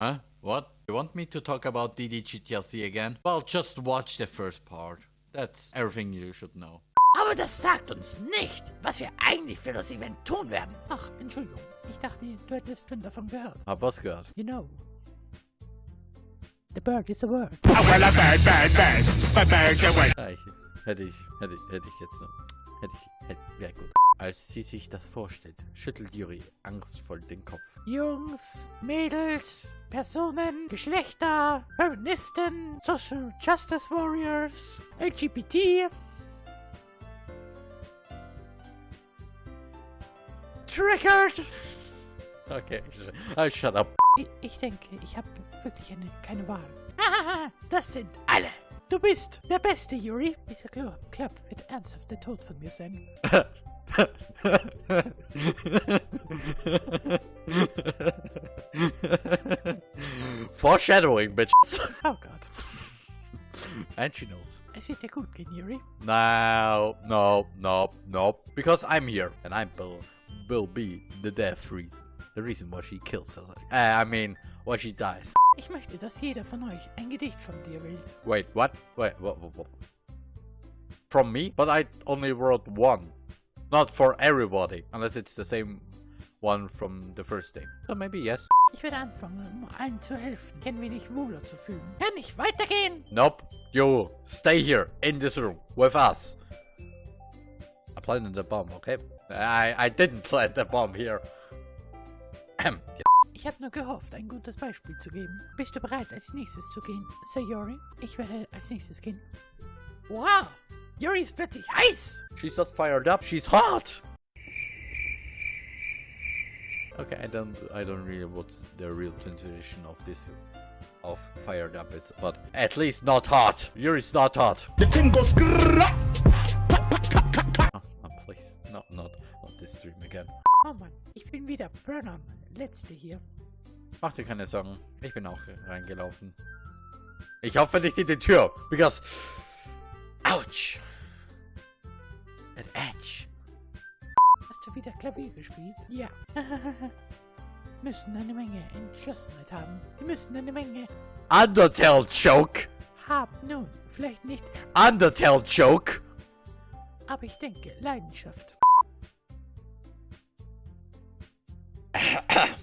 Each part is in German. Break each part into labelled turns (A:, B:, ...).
A: Huh? What? You want me to talk about DDGTLC again? Well, just watch the first part. That's everything you should know.
B: Aber das sagt uns nicht, was wir eigentlich für das Event tun werden. Ach, Entschuldigung. Ich dachte, du hättest schon davon gehört.
A: Hab was gehört?
B: You know. The bird is a word.
C: Oh, well, a bird, bird, bird. A word.
A: Ja, ich, hätte ich, hätte ich, hätte ich jetzt noch. Hätte ich, hätte, wäre gut. Als sie sich das vorstellt, schüttelt Yuri angstvoll den Kopf.
B: Jungs, Mädels, Personen, Geschlechter, Feministen, Social Justice Warriors, LGBT. Triggered!
A: Okay, ah, shut up.
B: Ich, ich denke, ich habe wirklich eine, keine Wahl. Hahaha, das sind alle. Du bist der Beste, Yuri. Dieser Club wird ernsthaft der Tod von mir sein.
A: Foreshadowing, bitch.
B: Oh god.
A: And she knows.
B: Es wird dir good Yuri.
A: No, no, no, no. Because I'm here, and I will, will be the death reason. The reason why she kills her. Uh, I mean, why she dies.
B: Ich möchte, dass jeder von euch ein Gedicht von dir wählt.
A: Wait, what? Wait, what, what, what? From me? But I only wrote one. Not for everybody. Unless it's the same one from the first day. So maybe yes.
B: Ich werde anfangen, um allen zu helfen, ein wenig wohler zu fühlen. Kann ich weitergehen?
A: Nope. You stay here in this room with us. I planted the bomb, okay? I, I didn't plant the bomb here.
B: Ich habe nur gehofft, ein gutes Beispiel zu geben. Bist du bereit, als nächstes zu gehen, Sayori? Ich werde als nächstes gehen. Wow! Yuri ist plötzlich heiß!
A: She's not fired up, she's hot! Okay, I don't I don't really what's the real translation of this of fired up is but at least not hot. Yuri's not hot.
C: The thing goes grrrr.
A: Oh, oh, please. No, not not this stream again.
B: Oh Mann, ich bin wieder Burnham. Letzte hier.
A: Mach dir keine Sorgen. Ich bin auch reingelaufen. Ich hoffe nicht in die Tür. Because. Ouch. An edge.
B: Hast du wieder Klavier gespielt? Ja. müssen eine Menge Entschlossenheit haben. Die müssen eine Menge
A: Undertale Choke.
B: haben. Nun, vielleicht nicht,
A: Undertale Choke.
B: aber ich denke, Leidenschaft.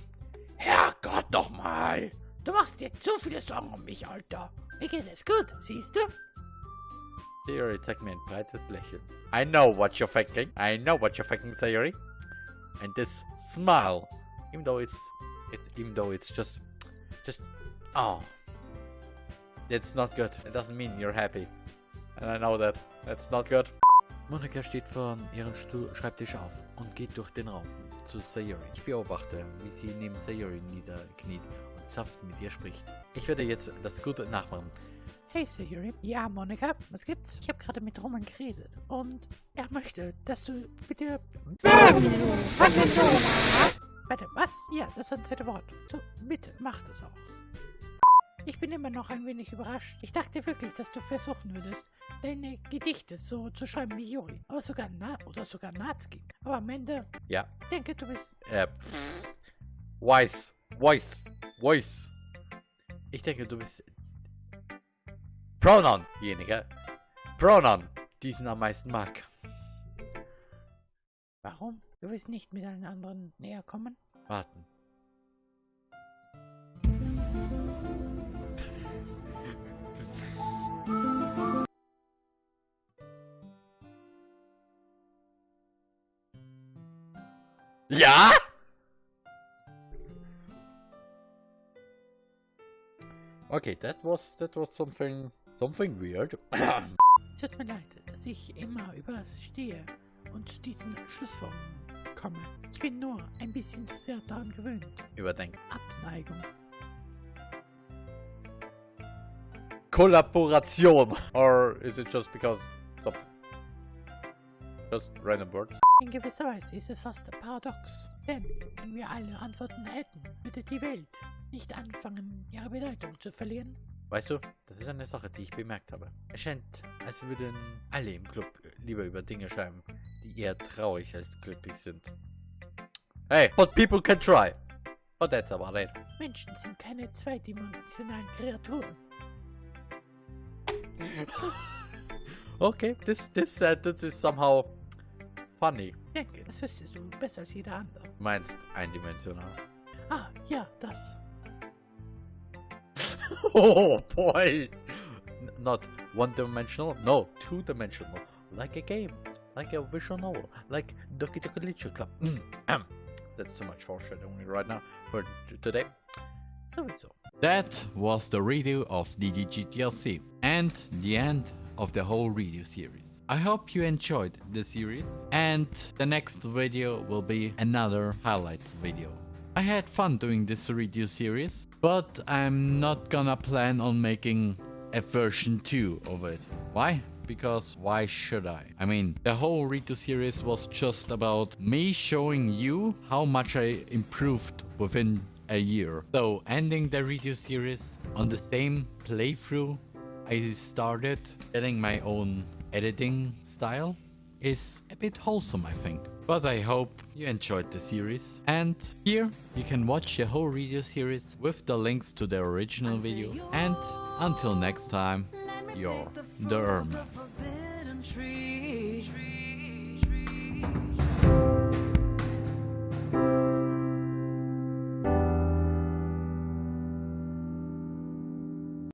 A: Herrgott nochmal.
B: Du machst dir zu viele Sorgen um mich, Alter. Mir geht es gut, siehst du?
A: Mir ein breites Lächeln. I know what you're thinking. I know what you're thinking, Sayori. And this smile, even though it's, it's even though it's just, just, oh, it's not good. It doesn't mean you're happy. And I know that. That's not good. Monika steht von ihrem Stuhl, Schreibtisch auf und geht durch den Raum zu Sayori. Ich beobachte, wie sie neben Sayori niederkniet und sanft mit ihr spricht. Ich werde jetzt das Gute nachmachen.
B: Hey Sayuri. Ja, Monika, was gibt's? Ich habe gerade mit Roman geredet und er möchte, dass du bitte... Warte, was? Ja, das war ein zweite Wort. So, bitte, mach das auch. Ich bin immer noch ein wenig überrascht. Ich dachte wirklich, dass du versuchen würdest, deine Gedichte so zu schreiben wie Yuri. Aber sogar Na oder sogar Natsuki. Aber am Ende,
A: Ja,
B: ich denke, du bist...
A: Äh, Voice, Voice, Voice. Ich denke, du bist Pronoun-jenige. Pronoun, diesen am meisten mag.
B: Warum? Du willst nicht mit einem anderen näher kommen?
A: Warten. Ja? Okay, that was that was something something weird.
B: Es tut mir leid, dass ich immer überstehe und zu diesen Schlussfolgerungen komme. Ich bin nur ein bisschen zu sehr daran gewöhnt.
A: Überdenken.
B: Abneigung.
A: Kollaboration. Or is it just because something? Just random words?
B: In gewisser Weise ist es fast paradox. Denn, wenn wir alle Antworten hätten, würde die Welt nicht anfangen, ihre Bedeutung zu verlieren.
A: Weißt du, das ist eine Sache, die ich bemerkt habe. Es scheint, als würden alle im Club lieber über Dinge schreiben, die eher traurig als glücklich sind. Hey, but people can try.
D: But that's about it.
B: Menschen sind keine zweidimensionalen Kreaturen.
D: Okay, this this sentence is somehow funny.
B: Ich denke, das wüsstest du besser als jeder andere.
D: Meinst eindimensional.
B: Ah, ja, das.
D: oh boy! Not one dimensional, no, two dimensional. Like a game, like a visual novel, like Doki Doki Literature Club. Mm. That's too much foreshadowing right now for today.
B: Sowieso.
A: That was the review of DDGTLC and the end of the whole review series. I hope you enjoyed the series and the next video will be another highlights video. I had fun doing this review series, but I'm not gonna plan on making a version 2 of it. Why? Because why should I? I mean, the whole Rito series was just about me showing you how much I improved within a year. So, ending the Rito series on the same playthrough I started getting my own editing style is a bit wholesome, I think. But I hope you enjoyed the series. And here you can watch the whole video series with the links to the original video. And until next time, you're the Erm.